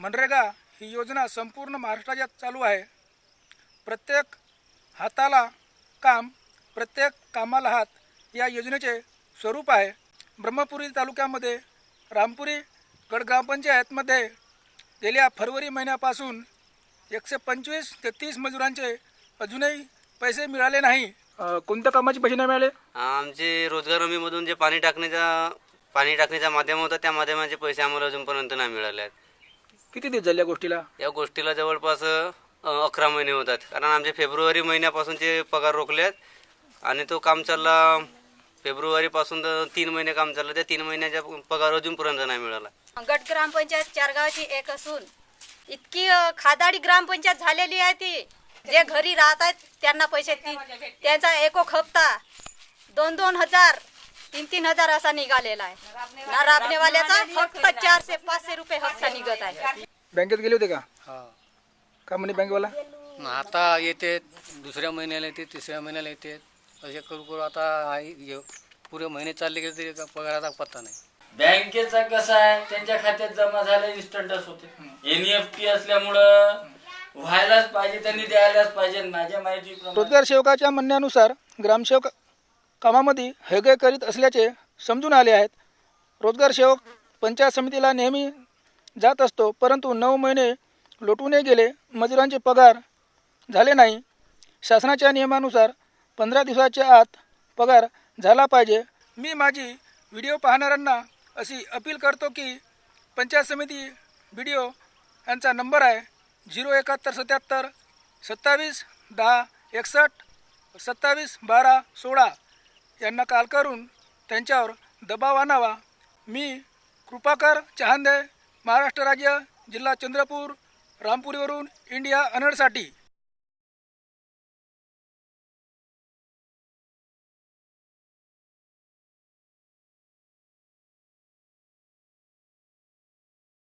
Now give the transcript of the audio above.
मनरेगा ही योजना संपूर्ण महाराष्ट्रात चालू आहे. प्रत्येक हाताला काम प्रत्येक कामाला हात या योजनेचे स्वरूप आहे. ब्रह्मपुरी तालुक्यामध्ये रामपुरी गड ग्रामपंचायतमध्ये गेल्या फरवरी महिन्यापासून एकशे पंचवीस ते तीस मजुरांचे अजूनही पैसे मिळाले नाही. कोणत्या कामाचे पैसे नाही मिळाले? आमचे रोजगार हमीमधून जे पाणी टाकण्याचा पाणी टाकण्याचा माध्यम होता त्या माध्यमाचे पैसे आम्हाला अजूनपर्यंत नाही मिळाले आहेत. किती दिवस झाले या गोष्टीला? या गोष्टीला जवळपास अ, अकरा महिने होतात. कारण आमचे फेब्रुवारी महिन्यापासूनचे पगार रोखले आहेत आणि तो काम चालला फेब्रुवारीपासून तर तीन महिने काम चाललं. त्या तीन महिन्याचा पगार अजूनपर्यंत नाही मिळाला. गट ग्रामपंचायत चारगावची एक असून इतकी अ, खादाडी ग्रामपंचायत झालेली आहे ती. जे घरी राहत आहेत त्यांना पैसे ती त्यांचा एकोक हप्ता दोन दोन हजार तीन तीन हजार असा निघालेला आहे. ना राबणेवाल्याचा फक्त चारशे पाचशे रुपये हप्ता निघत आहे. बँकेत गेले होते का? हा. का म्हणे बँकेवाला? आता येते दुसऱ्या महिन्याला येते तिसऱ्या महिन्याला येते. असे करू करू आता आई पुरे महिने चालले गेले तरी का पगाराचा पत्ता नाही. बँकेचा कसं आहे? त्यांच्या खात्यात जमा झाले इन्स्टंटच होते. एनईएफटी असल्यामुळं व्हायलाच पाहिजे त्यांनी द्यायलाच पाहिजे. माझ्या माहिती रोजगार सेवकाच्या म्हणण्यानुसार ग्रामसेवक कामामध्ये हयगय करीत असल्याचे समजून आले आहेत. रोजगार सेवक पंचायत समितीला नेहमी जात असतो परंतु नऊ महिने लोटूनही गेले मजुरांचे पगार झाले नाही. शासनाच्या नियमानुसार पंधरा दिवसाच्या आत पगार झाला पाहिजे. मी माझी व्हिडिओ पाहणाऱ्यांना अशी अपील करतो की पंचायत समिती व्हिडिओ यांचा नंबर आहे झिरो एकाहत्तर सत्याहत्तर सत्तावीस दहा एकसष्ट सत्तावीस बारा सोळा. यांना काल करून त्यांच्यावर दबाव आणावा. मी कृपाकर चहांदे महाराष्ट्र राज्य जिल्हा चंद्रपूर रामपुरीवरून इंडिया अनडसाठी